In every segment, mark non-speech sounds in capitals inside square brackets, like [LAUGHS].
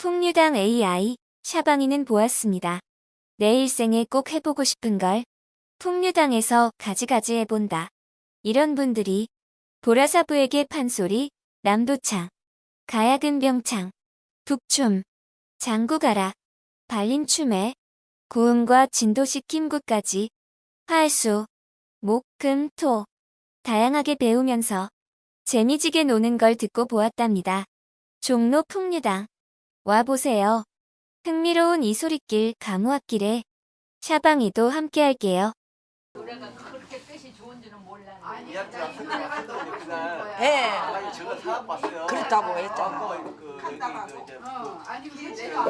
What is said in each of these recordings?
풍류당 AI 샤방이는 보았습니다. 내 일생에 꼭 해보고 싶은 걸 풍류당에서 가지가지 해본다. 이런 분들이 보라사부에게 판소리, 남도창, 가야근병창, 북춤, 장구가라, 발림춤에 고음과 진도시킴구까지 활수, 목, 금, 토 다양하게 배우면서 재미지게 노는 걸 듣고 보았답니다. 종로 풍류당 와보세요. 흥미로운 이 소리길 가무악길에 샤방이도 함께 할게요. 노래가 그렇게 뜻이 좋은지는 몰랐는데 그날 예. 아니 저거 사갖고 왔어요. 그렇다고 했잖아. 어, 그 여기 그 이제 어, 아니 근데 내가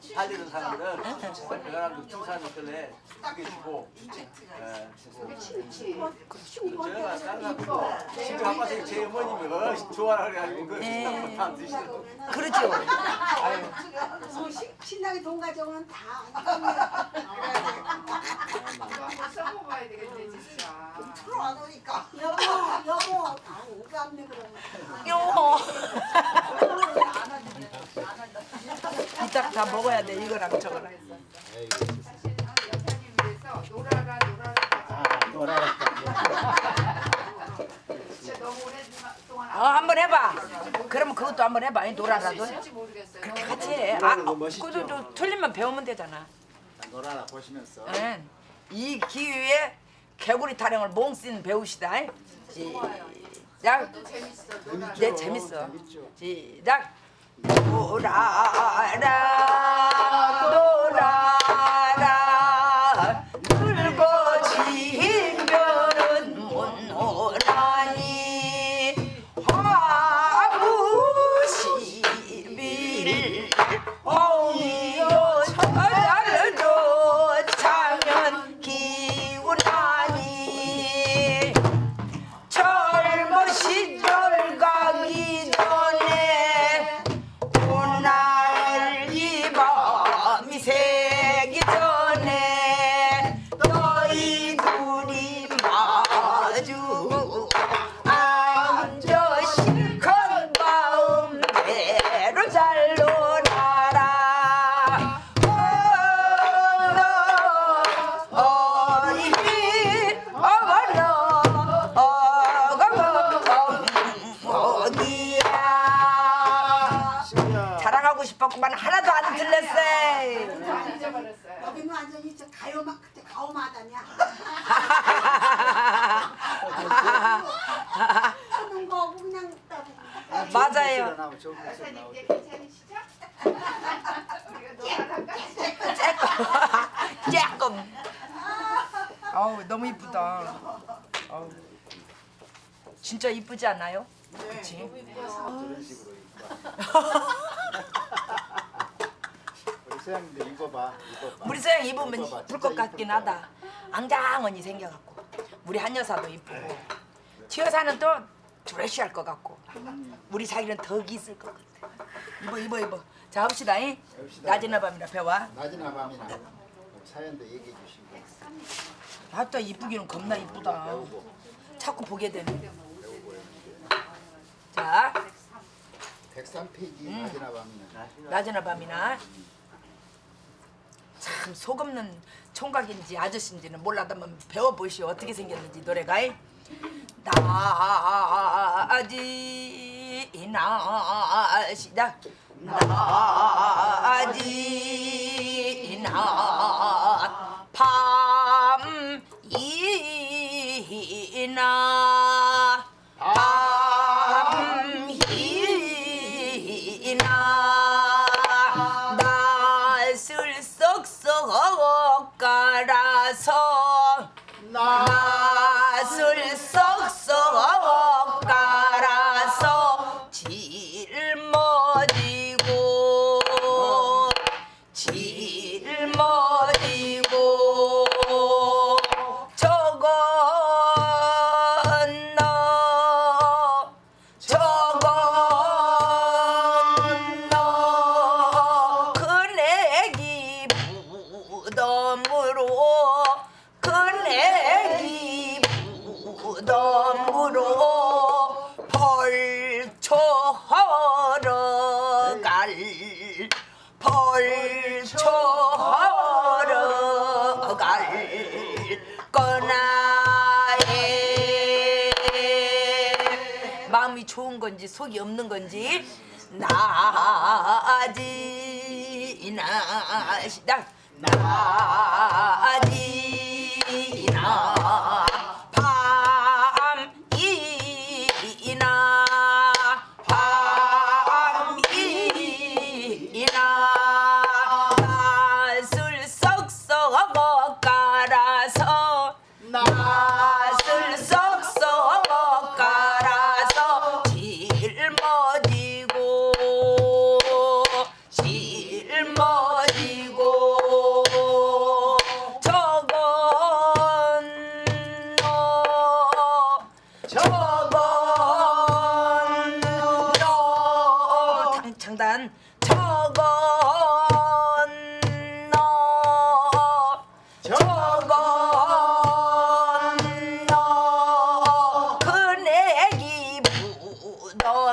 살리는 사람들은 사람들 주사는 끌래 두개 주고. 예, 제가 나가고 집에 가봐서 제 어머님이 어, 좋아라 그래가지고 그 예. 다 드시고 그렇죠. 뭐 시- 신나게 돈 가져오면 다. 한번 써먹어야 되겠네 진짜 프로 안 오니까 여보 여보 다 오감네 그러면 요. 이따 다 먹어야 돼 이거랑 저거랑. 사실 여사님 위해서 놀아라 놀아라 진짜 너무 오랫동안 어 한번 해봐. 그러면 그것도 한번 해봐. 이 노라라도. 그렇게 같이 해. 아, 멋있죠? 그것도 좀 틀리면 배우면 되잖아. 놀아라 보시면서 예. 이 기회에 개구리 타령을 몽씬 배우시다. 시작. 네 재밌어. 시작. 놀아라 놀아 가오마다냐 하는 거 그냥 따 맞아요 여사님 이제 괜찮으시죠? 조금 조금 어우 너무 이쁘다 어우. 진짜 이쁘지 않아요? 그치? 저런 식으로 [LAUGHS] 우리 서양님도 입어봐 입어봐 우리 서양 입으면. 이쁠 것 같긴. 하다 앙장언니 생겨갖고 우리 한 여사도 이쁘고 튀여사는 또 드레쉬할 것 같고 우리 자기는 덕이 있을 것 같아. 입어 입어 입어 자 합시다 잉? 해봅시다. 낮이나 밤이나 배워. 낮이나 밤이나 사연도 얘기해 주시고. 아따 이쁘기는 겁나 이쁘다. 자꾸 보게 되네. 자. 103페이지 낮이나 밤이나. 낮이나 밤이나 참 속없는 총각인지 아저씨인지는 몰라도 한번 배워보시오 어떻게 생겼는지 노래가 나지 나 시작 나지 나 밤이나 속이 좋은 건지 속이 없는 건지 나지 나지 나 밤이나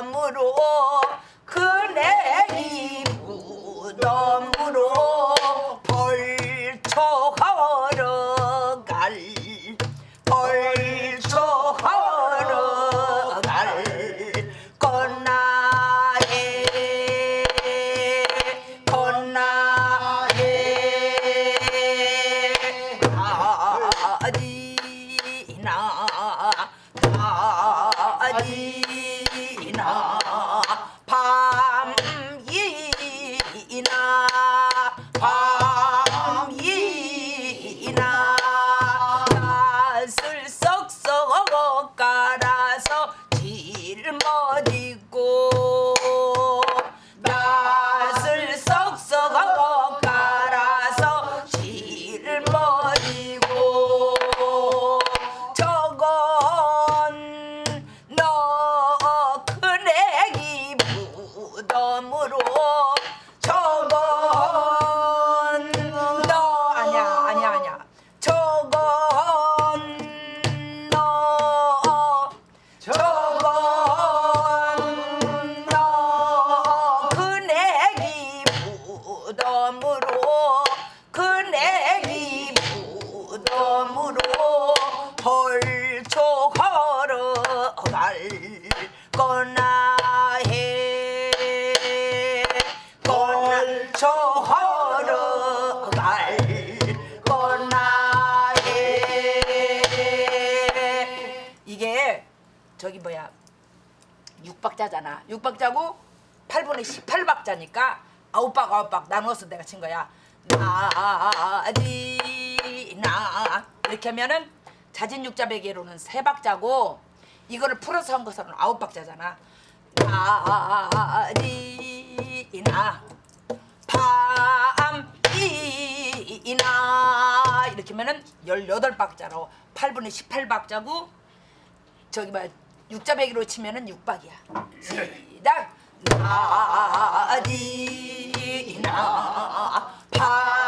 무덤으로 아디나 무 6박자잖아. 6박자고 8분의 18박자니까 9박 9박 나누어서 내가 친 거야. 나지 나 이렇게 하면은 자진육자배기로는 3박자고 이거를 풀어서 한 것으로는 9박자잖아. 나지나. 밤이나. 이렇게 하면은 18박자로 8분의 18박자고 저기 뭐야 육자배기로 치면은 육박이야. 시작. 나지나 밤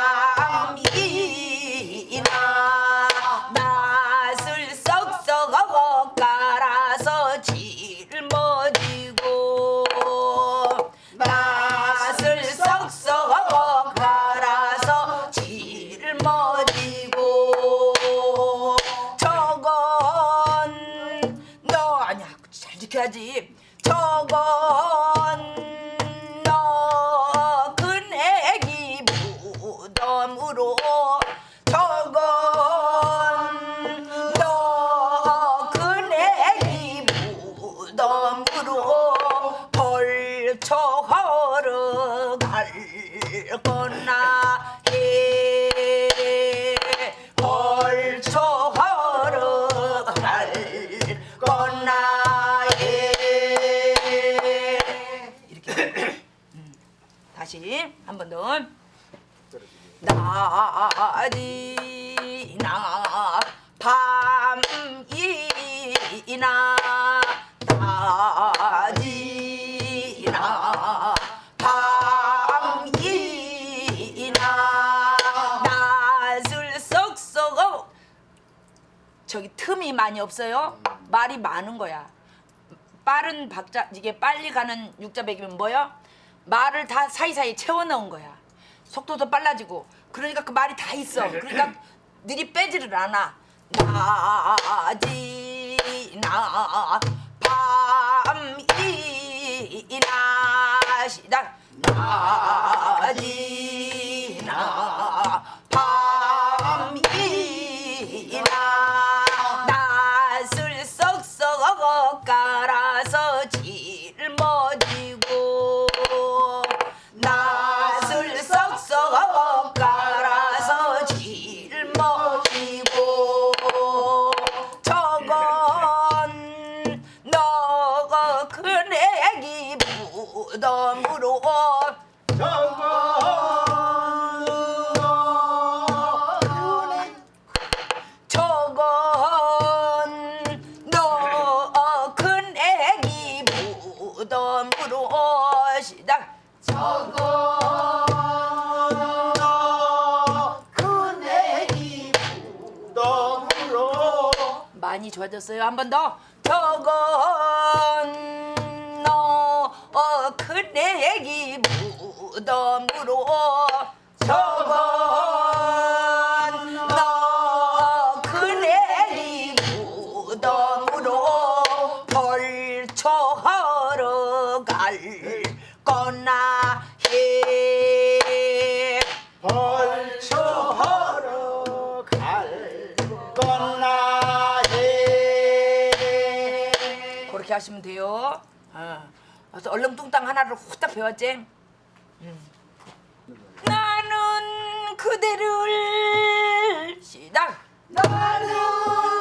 나지나 밤이나 나지나 밤이나 낯을 썩썩 저기 틈이 많이 없어요 말이 많은 거야 빠른 박자 이게 빨리 가는 육자백이면 뭐요? 말을 다 사이사이 채워 넣은 거야. 속도도 빨라지고. 그러니까 그 말이 다 있어. 네. 그러니까 늘이 빼지를 않아. 나지 나 밤이 나시다 나지 나 알겠어요? 한 번 더. 저거 그래서 얼렁뚱땅 하나를 후딱 배웠지. 음. 나는 그대를 시작. 나는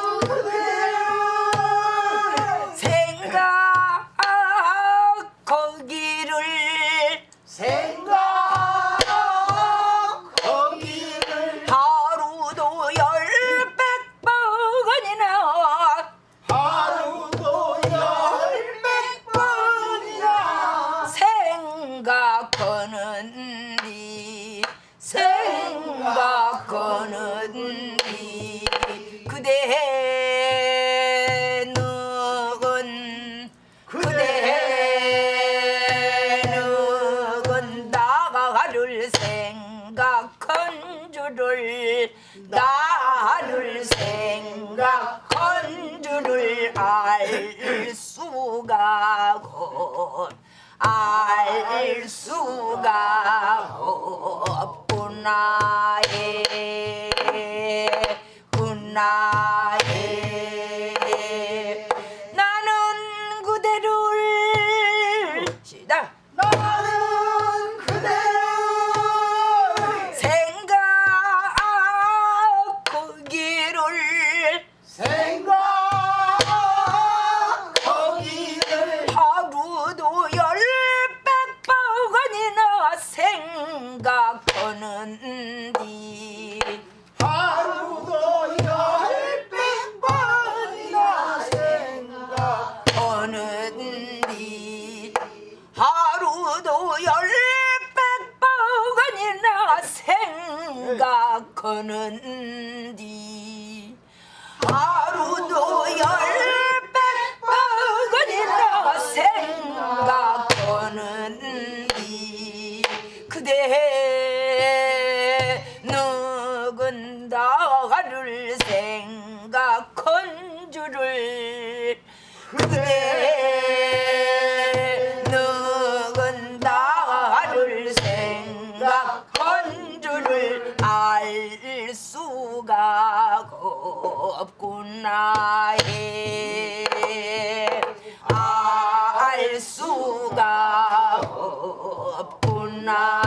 거는 없구나 알 수가 없구나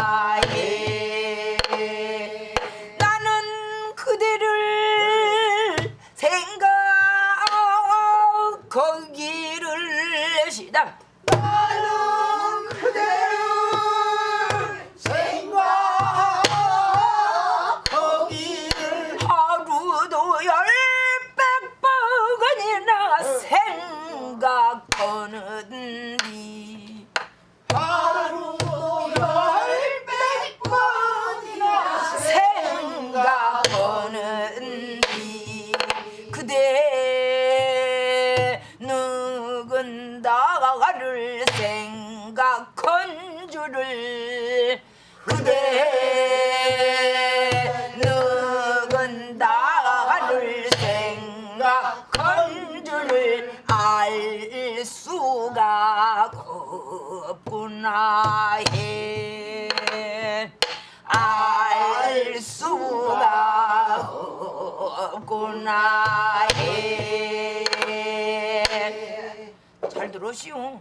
그대 누군 나를 생각한 줄을 알 수가 없구나. 예. 예. 잘 들으시오.